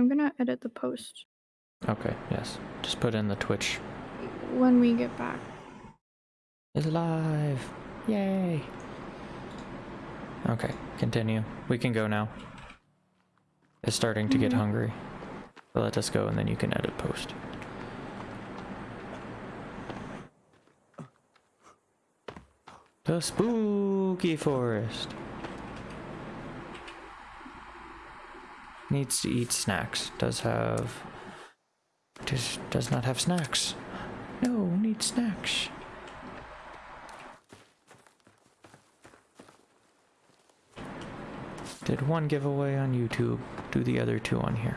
I'm gonna edit the post Okay, yes. Just put in the Twitch. when we get back. Is live. Yay. Okay, continue. We can go now. It's starting to get Mhm. hungry. So let us go and then you can edit post. The spooky forest. Needs to eat snacks. Does have does does not have snacks. No, need snacks. Did one giveaway on YouTube, do the other two on here.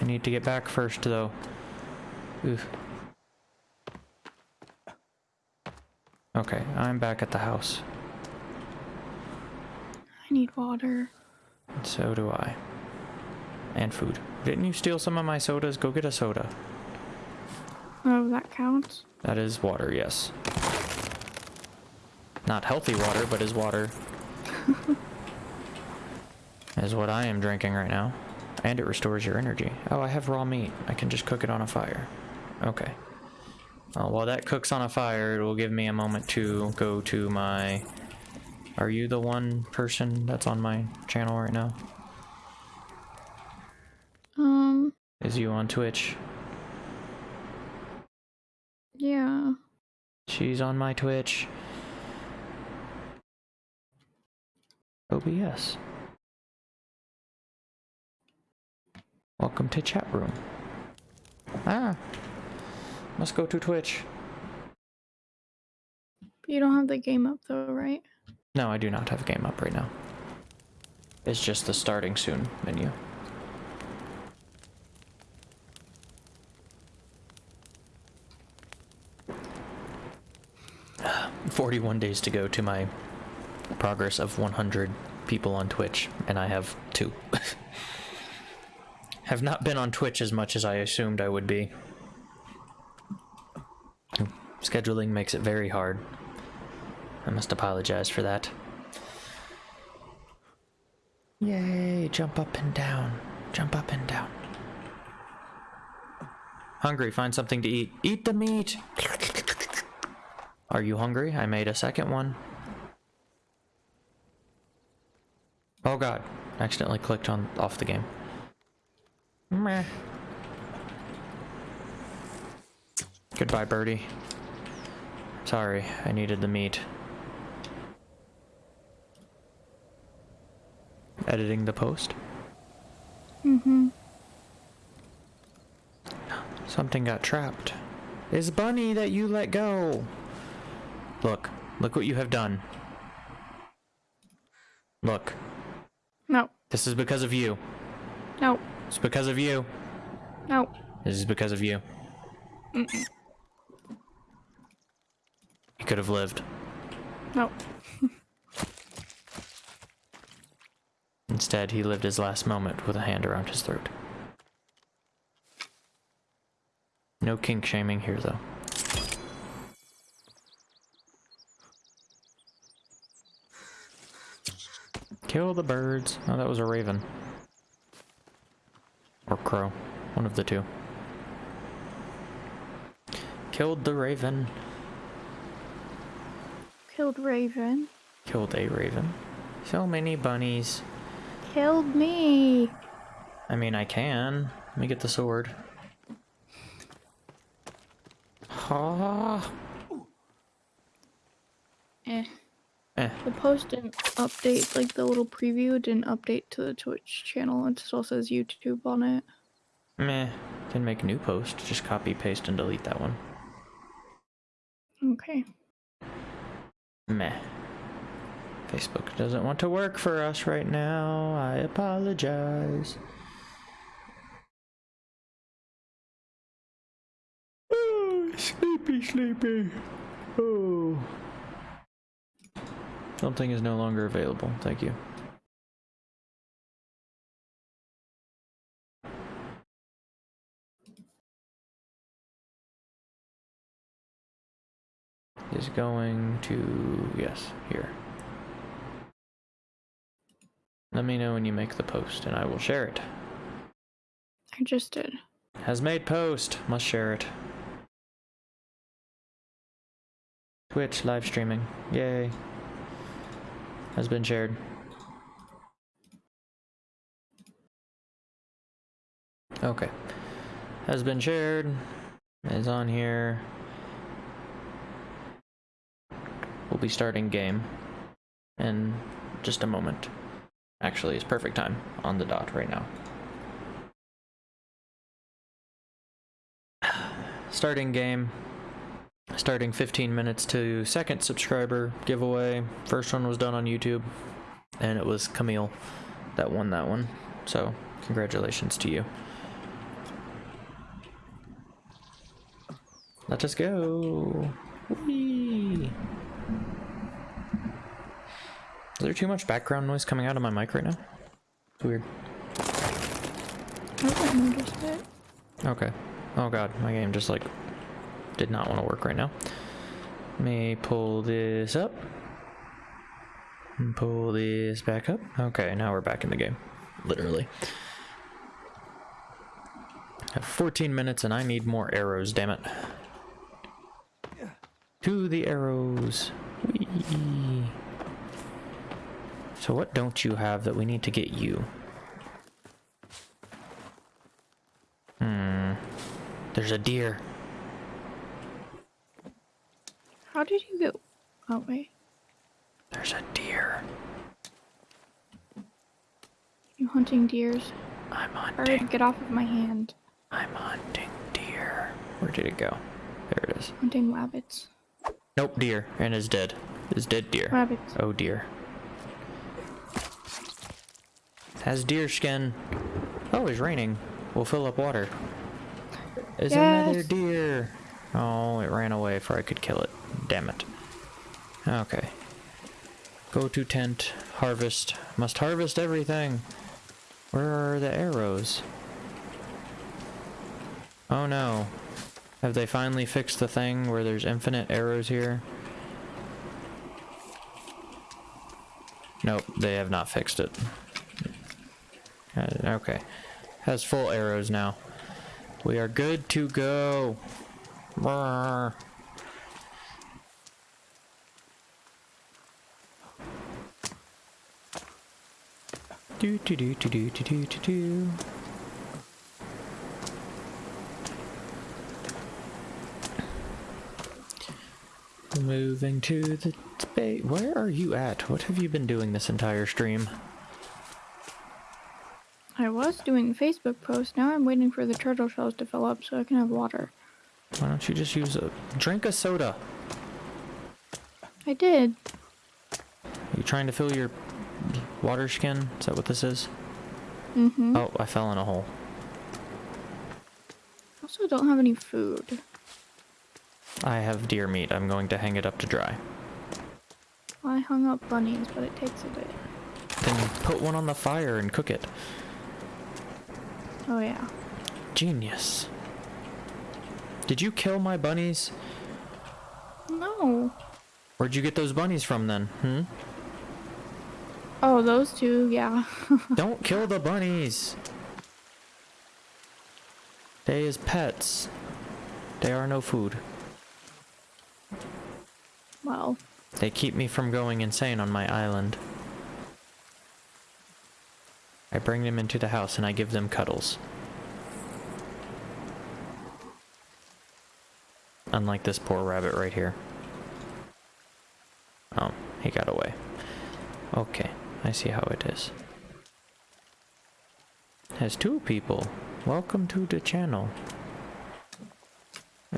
I need to get back first though. Oof. Okay, I'm back at the house. I need water. So do I. And food. Didn't you steal some of my sodas? Go get a soda. Oh, that counts. That is water, yes. Not healthy water, but is water. is what I am drinking right now. And it restores your energy. Oh, I have raw meat. I can just cook it on a fire. Okay. Well, while that cooks on a fire, it will give me a moment to go to my... Are you the one person that's on my channel right now? Um, Is you on Twitch? yeah. She's on my Twitch. OBS. Welcome to chat room. Ah. Must go to Twitch. You don't have the game up though, right? No, I do not have a game up right now. It's just the starting soon menu. Forty-one days to go to my progress of 100 people on Twitch, and I have two. have not been on Twitch as much as I assumed I would be. Scheduling makes it very hard. I must apologize for that. Yay, jump up and down. Jump up and down. Hungry, find something to eat. Eat the meat! Are you hungry? I made a second one. Oh god, accidentally clicked on off the game. Meh. Goodbye, birdie. Sorry, I needed the meat. Editing the post. Mm-hmm. Something got trapped. It's Bunny that you let go. Look, look what you have done. Look, No. this is because of you. No. It's because of you. No. This is because of you. Mm-mm. He could have lived. No. Instead, he lived his last moment with a hand around his throat. No kink shaming here, though. Kill the birds. Oh, that was a raven. Or crow. One of the two. Killed the raven. Killed Raven. Killed a raven. So many bunnies. Killed me. I mean, I can. Let me get the sword. Ha! Eh. Eh. The post didn't update, like the little preview didn't update to the Twitch channel. It still says YouTube on it. Meh. Can make a new post. Just copy, paste, and delete that one. Okay. Meh. Facebook doesn't want to work for us right now. I apologize. Oh, sleepy, sleepy. Oh. Something is no longer available. Thank you. Is going to, yes, here. Let me know when you make the post and I will share it. I just did. Has made post. Must share it. Twitch live streaming. Yay. Has been shared. Okay. Has been shared. Is on here. We'll be starting game in just a moment. Actually, it's perfect time on the dot right now. Starting game. Starting 15 minutes to second subscriber giveaway. First one was done on YouTube, and it was Camille that won that one. So, congratulations to you. Let us go. Whee! Is there too much background noise coming out of my mic right now? It's weird. I haven't noticed it. Okay. Oh god, my game just like did not want to work right now. Let me pull this up. And pull this back up. Okay, now we're back in the game. Literally. I have 14 minutes and I need more arrows, damn it. To the arrows. Whee. So what don't you have that we need to get you? Hmm. There's a deer. How did you go? Oh wait, There's a deer. you hunting deers? I'm hunting. hunting. get off of my hand. I'm hunting deer. Where did it go? There it is. Hunting rabbits. Nope, deer. And is dead. Is dead deer. Rabbits. Oh dear. Has deer skin. Oh, it's raining. We'll fill up water. Is another deer. Oh, it ran away before I could kill it. Damn it. Okay. Go to tent. Harvest. Must harvest everything. Where are the arrows? Oh no. Have they finally fixed the thing where there's infinite arrows here? Nope, they have not fixed it. Uh, okay. Has full arrows now. We are good to go. Brrr. Do do do do do do do do do. Moving to the space. Where are you at? What have you been doing this entire stream? I was doing Facebook post. Now I'm waiting for the turtle shells to fill up so I can have water. Why don't you just use a drink a soda? I did. Are you trying to fill your water skin? Is that what this is? Mm-hmm. Oh, I fell in a hole. Also, don't have any food. I have deer meat. I'm going to hang it up to dry. I hung up bunnies, but it takes a bit. Then put one on the fire and cook it. Oh yeah. Genius. Did you kill my bunnies? No. Where'd you get those bunnies from then? Hmm? Oh, those two, yeah. Don't kill the bunnies! They is pets. They are no food. well, They keep me from going insane on my island. I bring them into the house and I give them cuddles. Unlike this poor rabbit right here. Oh, he got away. Okay, I see how it is. Has two people. Welcome to the channel.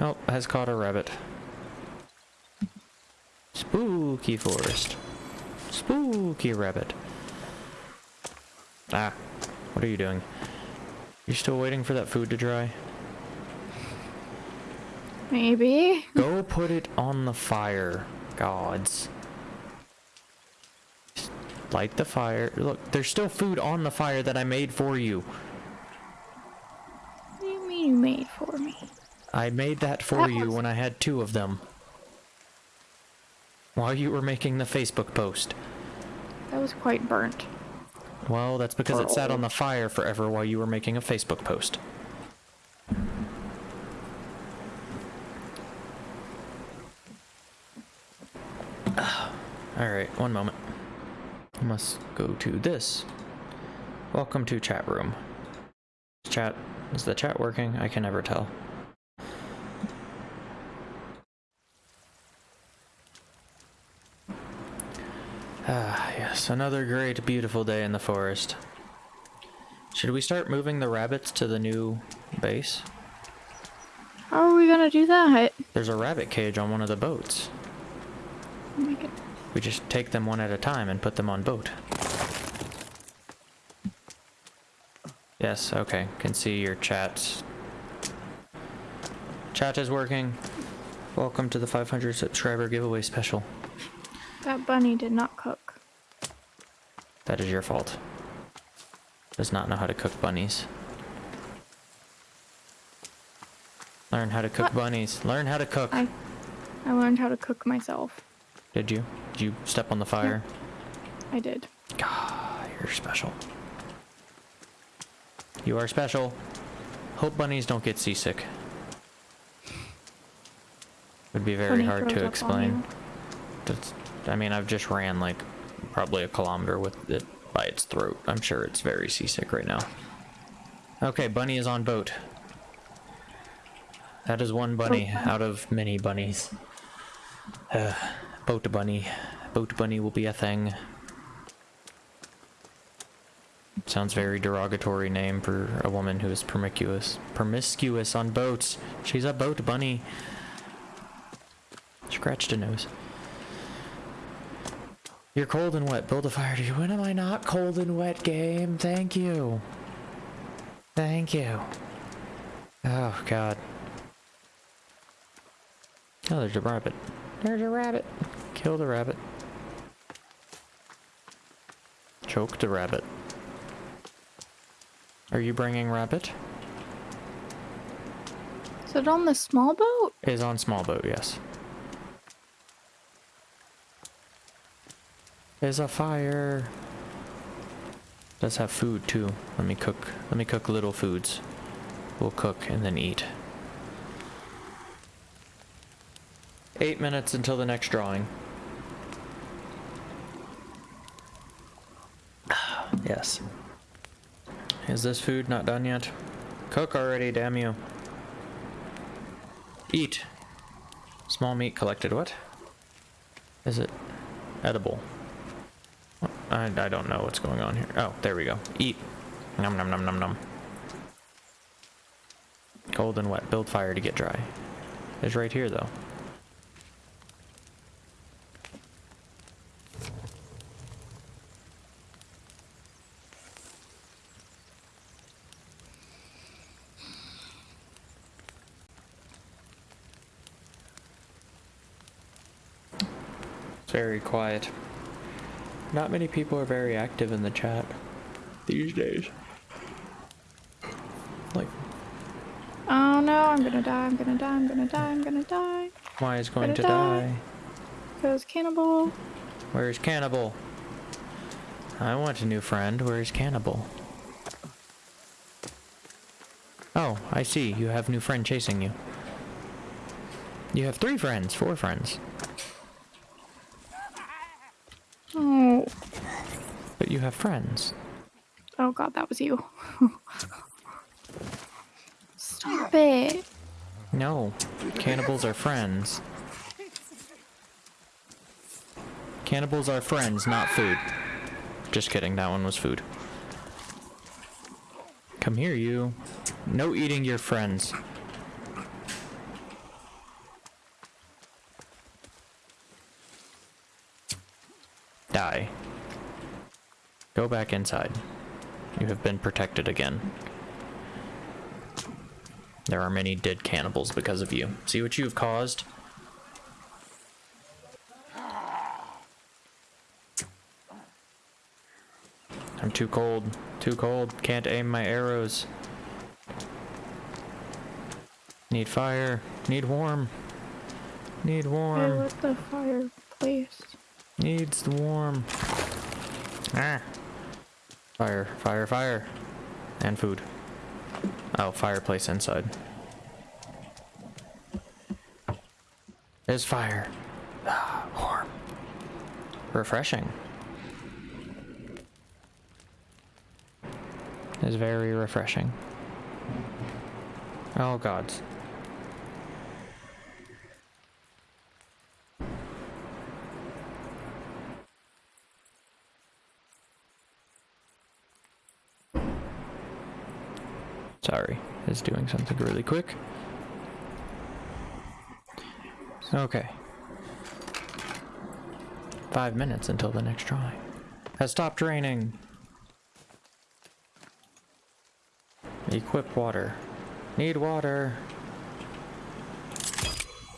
Oh, has caught a rabbit. Spooky forest. Spooky rabbit. Ah, what are you doing? You still waiting for that food to dry? maybe. Go put it on the fire, gods. Just Light the fire. Look, there's still food on the fire that I made for you. What do you mean you made for me? I made that for That you when I had two of them. While you were making the Facebook post. That was quite burnt. Well, that's because it sat on the fire forever while you were making a Facebook post. Ah, alright, one moment. I must go to this. Welcome to chat room. Chat. Is the chat working? I can never tell. Yes, another great, beautiful day in the forest. Should we start moving the rabbits to the new base? How are we gonna do that? There's a rabbit cage on one of the boats. Oh my god. We just take them one at a time and put them on boat. Yes, okay. Can see your chats. Chat is working. Welcome to the 500 subscriber giveaway special. That bunny did not cook. That is your fault. Does not know how to cook bunnies. Learn how to cook What? bunnies. Learn how to cook. I I learned how to cook myself. Did you? Did you step on the fire? I did. God, you're special. You are special. Hope bunnies don't get seasick. Would be very Bunny hard to explain. That's, I mean, I've just ran like probably a kilometer with it by its throat. I'm sure it's very seasick right now. Okay, bunny is on boat. That is one bunny out of many bunnies. Uh, boat bunny. Boat bunny will be a thing. Sounds very derogatory name for a woman who is promiscuous. Promiscuous on boats. She's a boat bunny. Scratched a nose. You're cold and wet. Build a fire to you. When am I not cold and wet, game? Thank you. Thank you. Oh, God. Oh, there's a rabbit. There's a rabbit. Kill the rabbit. Choke the rabbit. Are you bringing rabbit? Is it on the small boat? Is on small boat, yes. There's a fire. Does have food too. Let me cook. Let me cook little foods. We'll cook and then eat. Eight minutes until the next drawing. yes. Is this food not done yet? Cook already, damn you. Eat. Small meat collected. What? Is it edible? I, I don't know what's going on here. Oh, there we go. Eat. Num num num num num. Cold and wet. Build fire to get dry. It's right here though. Very quiet. Not many people are very active in the chat these days. Like, Oh no, I'm gonna die, I'm gonna die, I'm gonna die, I'm gonna die. why is going Gonna to die. die? Because cannibal. Where's Cannibal? I want a new friend. Where's Cannibal? Oh, I see. You have new friend chasing you. You have three friends, four friends. Oh. But you have friends. Oh god, that was you. Stop it. No, cannibals are friends. Cannibals are friends, not food. Just kidding, that one was food. Come here, you. No eating your friends. Die. Go back inside. You have been protected again. There are many dead cannibals because of you. See what you have caused? I'm too cold. Too cold. Can't aim my arrows. Need fire. Need warm. Need warm. I lit the fireplace. Needs the warm. Ah. Fire, fire, fire. And food. Oh, fireplace inside. There's fire. Ah, warm. Refreshing. It's very refreshing. Oh gods. It's doing something really quick. Okay. Five minutes until the next try. Has stopped raining. Equip water. Need water.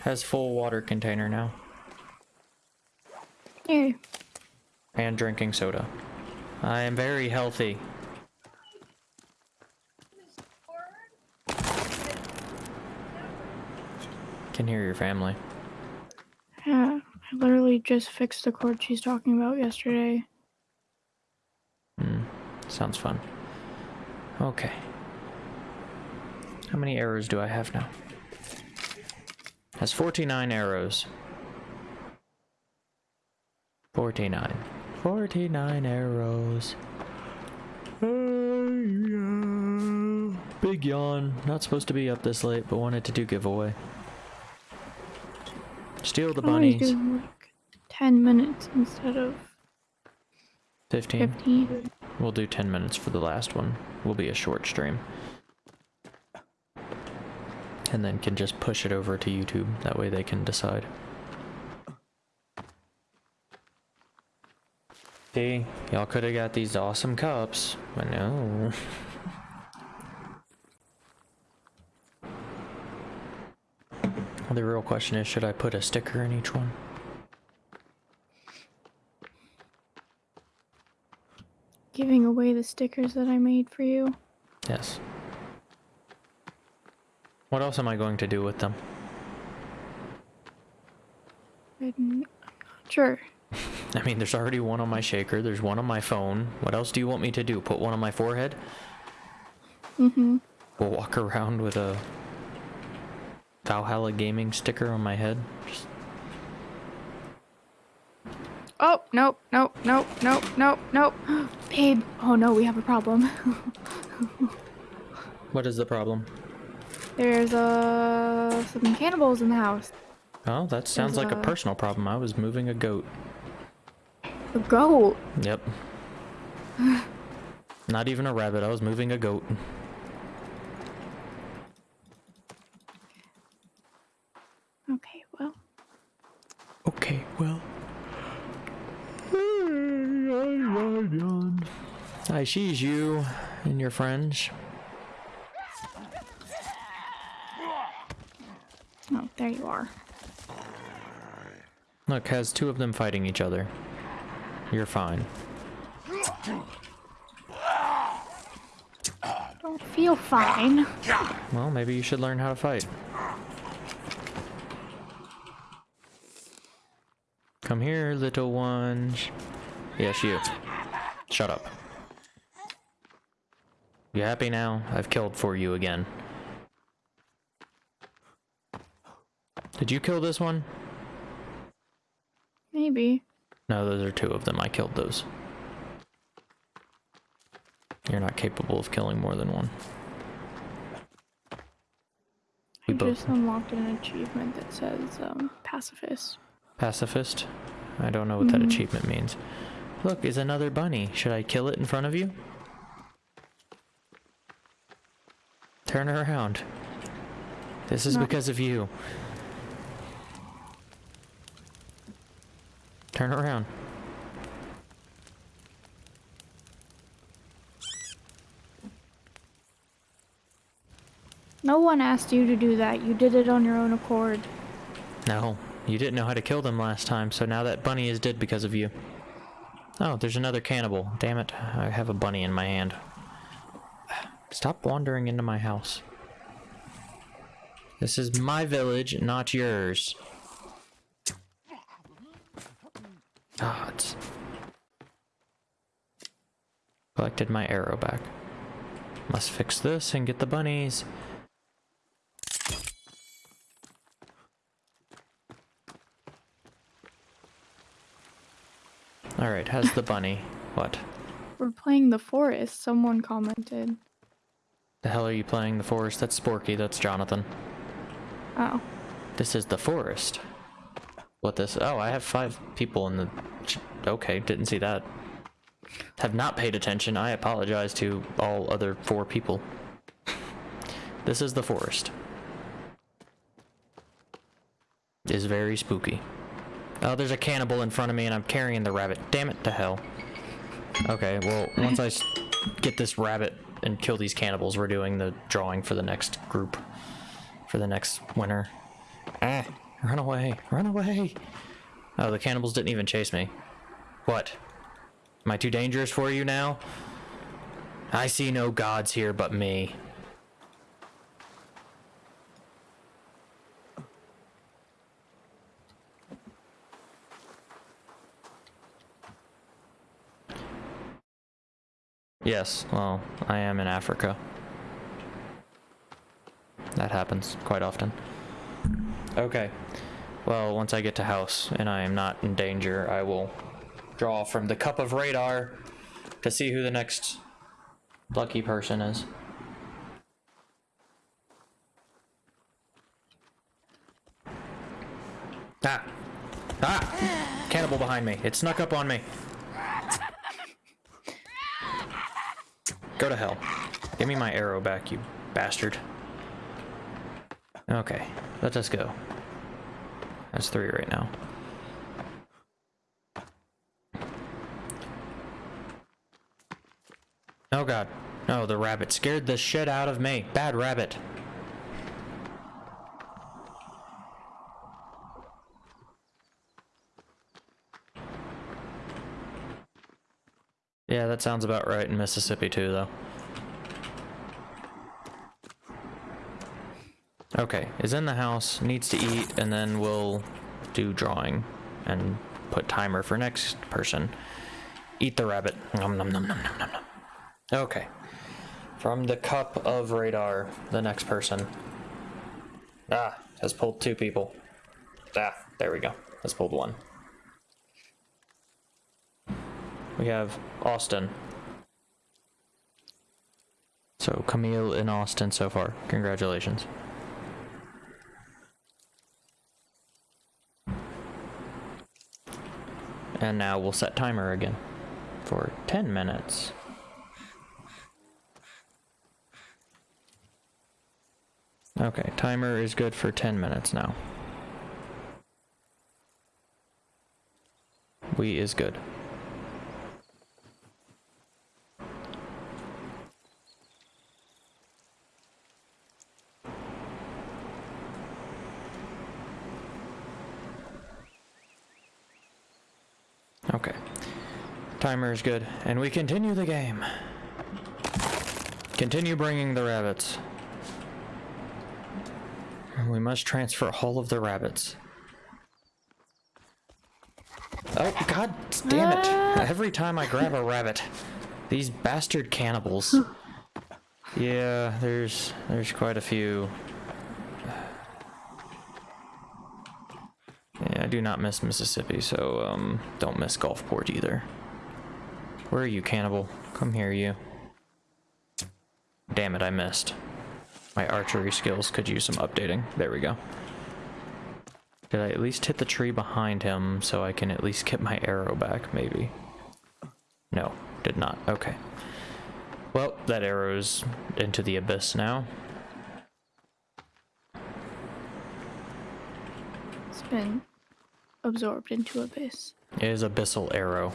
Has full water container now. Yay. And drinking soda. I am very healthy. Can hear your family. Yeah, I literally just fixed the cord she's talking about yesterday. Hmm. Sounds fun. Okay. How many arrows do I have now? Has 49 arrows. 49. 49 arrows. Big yawn. Not supposed to be up this late, but wanted to do giveaway. Steal the bunnies. do like 10 minutes instead of 15. 15. We'll do 10 minutes for the last one. Will be a short stream. And then can just push it over to YouTube. That way they can decide. See, y'all could have got these awesome cups, but no. the real question is, should I put a sticker in each one? Giving away the stickers that I made for you. Yes. What else am I going to do with them? I'm not sure. I mean, there's already one on my shaker, there's one on my phone. What else do you want me to do? Put one on my forehead? Mm-hmm. We'll walk around with a Valhalla Gaming sticker on my head? Just- Oh, nope, nope, nope, nope, nope, nope. Babe. Oh no, we have a problem. What is the problem? There's uh some cannibals in the house. Oh, that sounds like a a- personal problem. I was moving a goat. A goat. Yep. Not even a rabbit, I was moving a goat. Okay, well. Okay, well. I sees you and your friends. Oh, there you are. Look, has two of them fighting each other. You're fine. Don't feel fine. Well, maybe you should learn how to fight. Come here, little ones. Yes, you. Shut up. You happy now? I've killed for you again. Did you kill this one? Maybe. No, those are two of them. I killed those. You're not capable of killing more than one. We I both just unlocked an achievement that says um, pacifist. Pacifist. I don't know what that Mhm. achievement means. Look, is another bunny. Should I kill it in front of you? Turn around. This is No. because of you. Turn around. No one asked you to do that. You did it on your own accord. No, you didn't know how to kill them last time, so now that bunny is dead because of you. Oh, there's another cannibal. Damn it, I have a bunny in my hand. Stop wandering into my house. This is my village, not yours. Ah, Gods. Collected my arrow back. Must fix this and get the bunnies. Alright, how's the bunny? What? We're playing the forest, someone commented. The hell are you playing? The forest? That's Sporky, that's Jonathan. Oh. This is the forest. What this? Oh, I have five people in the... Okay, didn't see that. Have not paid attention. I apologize to all other four people. This is the forest. Is very spooky. Oh, there's a cannibal in front of me and I'm carrying the rabbit. Damn it to hell. Okay, well, once I get this rabbit and kill these cannibals, we're doing the drawing for the next group. For the next winner. Ah, run away, run away. Oh, the cannibals didn't even chase me. What? Am I too dangerous for you now? I see no gods here but me. Yes, well, I am in Africa. That happens quite often. Okay. Well, once I get to house and I am not in danger, I will draw from the cup of radar to see who the next lucky person is. Ah! Ah! Cannibal behind me. It snuck up on me. Go to hell. Give me my arrow back, you bastard. Okay, let us go. That's three right now. Oh god. Oh, the rabbit scared the shit out of me. Bad rabbit. That sounds about right in Mississippi too, though. Okay, is in the house, needs to eat, and then we'll do drawing and put timer for next person. Eat the rabbit. Nom nom nom nom nom nom nom. Okay. From the cup of radar, the next person. Ah, has pulled two people. Ah, there we go. Has pulled one. We have Austin. So Camille and Austin so far. Congratulations. And now we'll set timer again for 10 minutes. Okay, timer is good for 10 minutes now. We is good. Okay. Timer is good. And we continue the game. Continue bringing the rabbits. We must transfer all of the rabbits. Oh, god damn it. Every time I grab a rabbit, these bastard cannibals. Yeah, there's there's quite a few. Yeah, I do not miss Mississippi, so um don't miss Gulfport either. Where are you, cannibal? Come here, you. Damn it, I missed. My archery skills could use some updating. There we go. Did I at least hit the tree behind him so I can at least get my arrow back, maybe? No, did not. Okay. Well, that arrow's into the abyss now. It's been absorbed into abyss. It is abyssal arrow.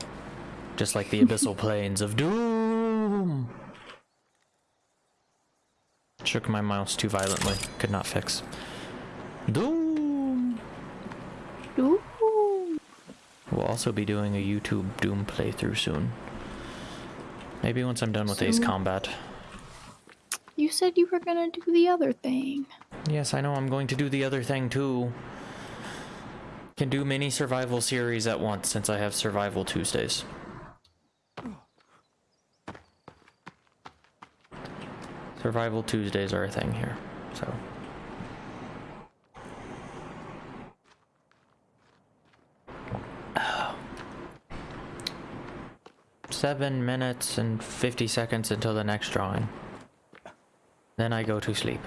Just like the abyssal plains of doom. Shook my mouse too violently. Could not fix. Doom. Doom. We'll also be doing a YouTube Doom playthrough soon. Maybe once I'm done with Ace Combat. You said you were gonna do the other thing. Yes, I know I'm going to do the other thing too. Can do many survival series at once since I have survival Tuesdays. Survival Tuesdays are a thing here, so. Seven minutes and 50 seconds until the next drawing. Then I go to sleep.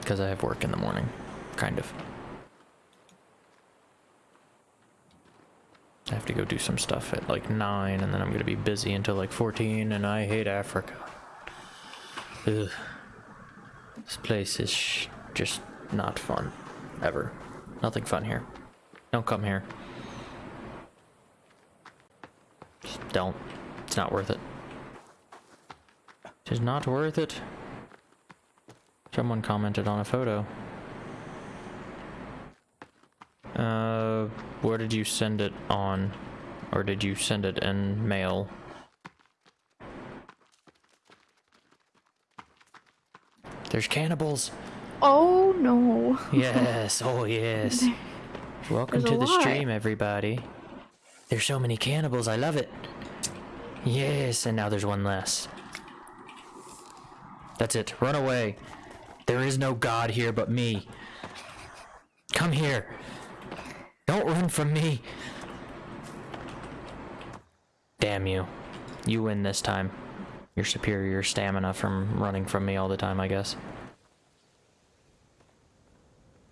Because I have work in the morning. Kind of. I have to go do some stuff at like 9 and then I'm going to be busy until like 14 and I hate Africa. Ugh. This place is just not fun. Ever. Nothing fun here. Don't come here. Just don't. It's not worth it. It is not worth it. Someone commented on a photo. Uh, where did you send it on? Or did you send it in mail? There's cannibals! Oh no. Yes, oh yes. Welcome There's to the lot. stream, everybody. There's so many cannibals, I love it. Yes, and now there's one less. That's it, run away. There is no god here but me. Come here. Don't run from me. Damn you. You win this time. Your superior stamina from running from me all the time, I guess.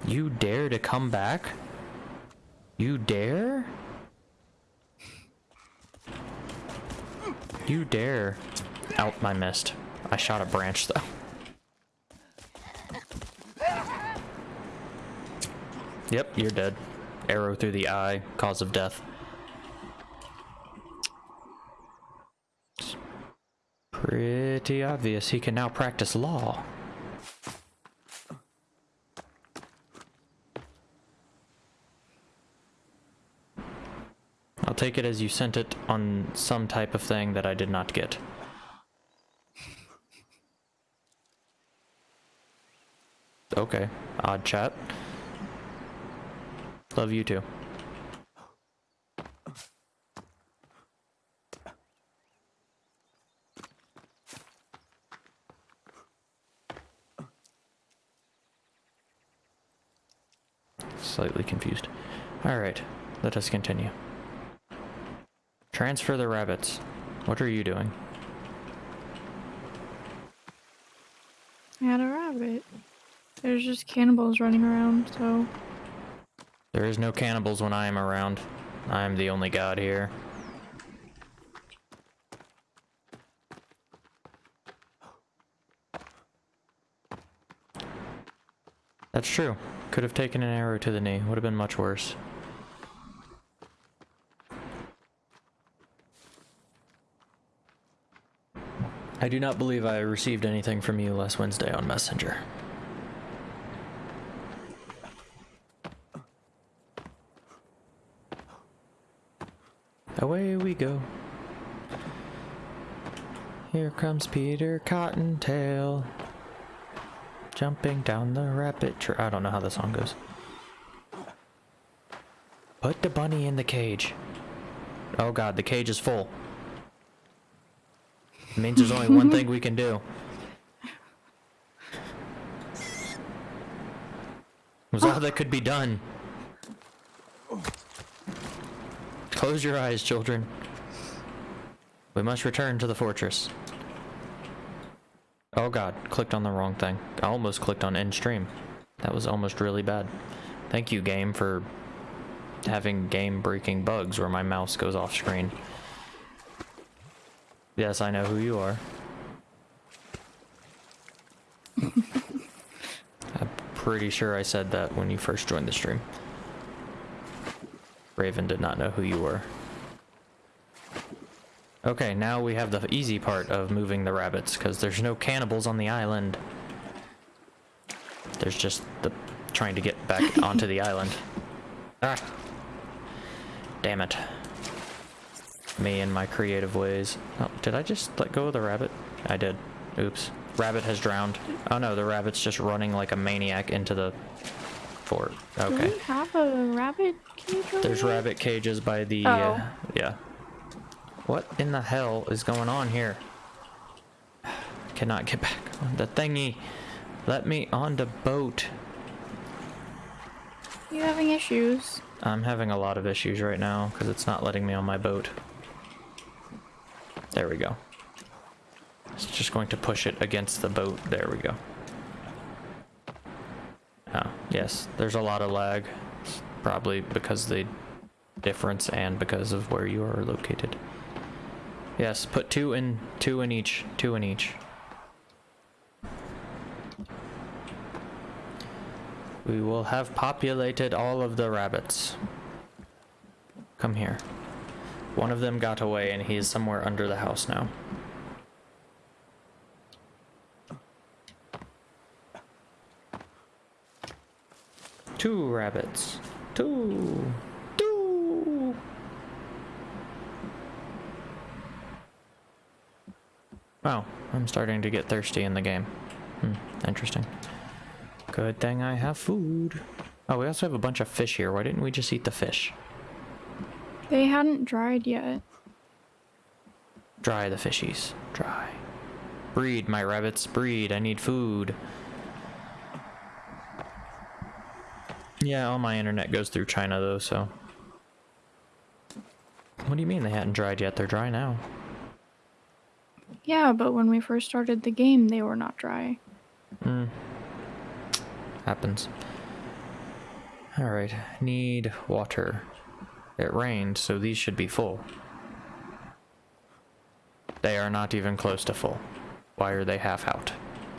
You dare to come back? You dare? You dare. Out, my mist. I shot a branch though. Yep, you're dead. Arrow through the eye, cause of death. Pretty obvious he can now practice law. I'll take it as you sent it on some type of thing that I did not get. Okay, odd chat. Love you too. Slightly confused. Alright, let us continue. Transfer the rabbits. What are you doing? I had a rabbit. There's just cannibals running around, so There is no cannibals when I am around. I am the only god here. That's true. Could have taken an arrow to the knee. Would have been much worse. I do not believe I received anything from you last Wednesday on Messenger. Away we go. Here comes Peter Cottontail. Jumping down the rapid tr- I don't know how the song goes. Put the bunny in the cage. Oh god, the cage is full. It means there's only one thing we can do. Was all that could be done. Close your eyes, children. We must return to the fortress. Oh god, clicked on the wrong thing. I almost clicked on end stream. That was almost really bad. Thank you, game, for having game breaking bugs where my mouse goes off screen. Yes, I know who you are. I'm pretty sure I said that when you first joined the stream. Raven did not know who you were. Okay, now we have the easy part of moving the rabbits, because there's no cannibals on the island. There's just the trying to get back onto the island. Ah! Damn it. Me and my creative ways. Oh, did I just let go of the rabbit? I did. Oops. Rabbit has drowned. Oh no, the rabbit's just running like a maniac into the fort. Okay. do we have a rabbit cage There's rabbit cages by the. Oh. Uh, yeah. What in the hell is going on here? cannot get back on the thingy. Let me on the boat. You having issues? I'm having a lot of issues right now because it's not letting me on my boat. There we go. It's just going to push it against the boat. There we go. Oh, yes, there's a lot of lag. It's probably because the difference and because of where you are located. Yes, put two in, two in each, two in each. We will have populated all of the rabbits. Come here. One of them got away and he is somewhere under the house now. Two rabbits. Two. Two. Oh, I'm starting to get thirsty in the game. Hmm, interesting. Good thing I have food. Oh, we also have a bunch of fish here. Why didn't we just eat the fish? They hadn't dried yet. Dry the fishies. Dry. Breed, my rabbits. Breed. I need food. Yeah, all my internet goes through China though, so. What do you mean they hadn't dried yet? They're dry now. Yeah, but when we first started the game, they were not dry. Hmm. Happens. Alright, need water. It rained, so these should be full. They are not even close to full. Why are they half out?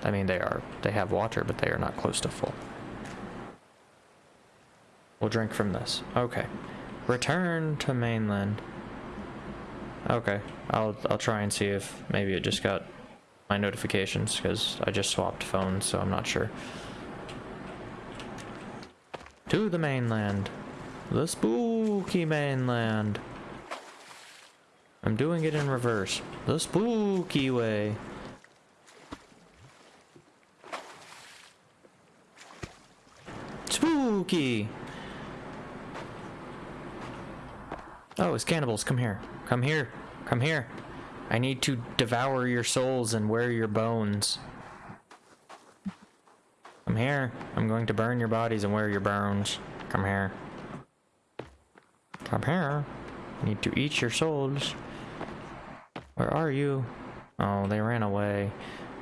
I mean, they are. They have water, but they are not close to full. We'll drink from this. Okay. Return to mainland. Okay. I'll I'll try and see if maybe it just got my notifications because I just swapped phones, so I'm not sure. To the mainland. The spooky mainland. I'm doing it in reverse. The spooky way. Spooky! Oh, it's cannibals. Come here. Come here. Come here. I need to devour your souls and wear your bones. Come here. I'm going to burn your bodies and wear your bones. Come here. Come here. I need to eat your souls. Where are you? Oh, they ran away.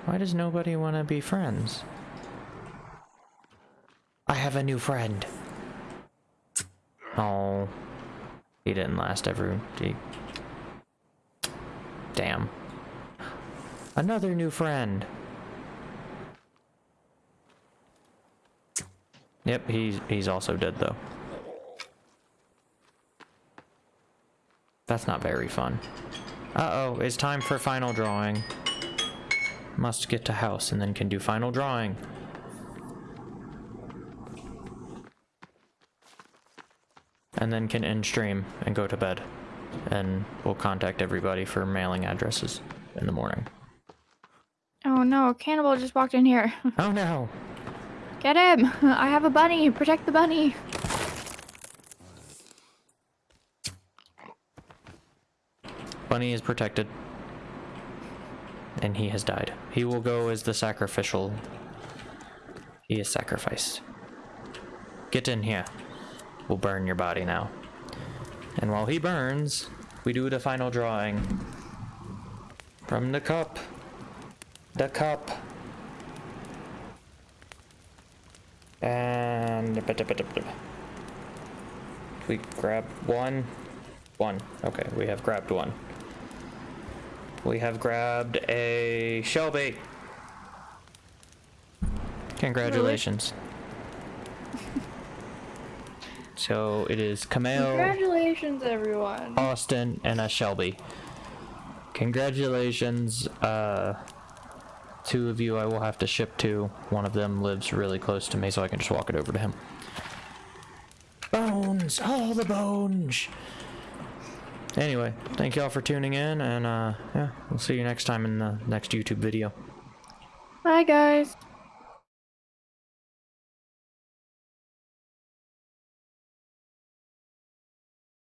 Why does nobody want to be friends? I have a new friend. Oh. He didn't last ever. He... Damn. Another new friend. Yep, he's he's also dead though. That's not very fun. Uh-oh, it's time for final drawing. Must get to house and then can do final drawing. And then can end stream and go to bed. And we'll contact everybody for mailing addresses in the morning. Oh no, a cannibal just walked in here. Oh no! Get him! I have a bunny! Protect the bunny! Bunny is protected. And he has died. He will go as the sacrificial. He is sacrificed. Get in here. We'll burn your body now. And while he burns, we do the final drawing. From the cup. The cup. And... We grab one. One. Okay, we have grabbed one. We have grabbed a Shelby. Congratulations. So it is Camille, Congratulations, everyone! Austin, and a Shelby. Congratulations, uh, two of you I will have to ship to. One of them lives really close to me, so I can just walk it over to him. Bones! All the bones! Anyway, thank y'all for tuning in, and uh, yeah, we'll see you next time in the next YouTube video. Bye, guys!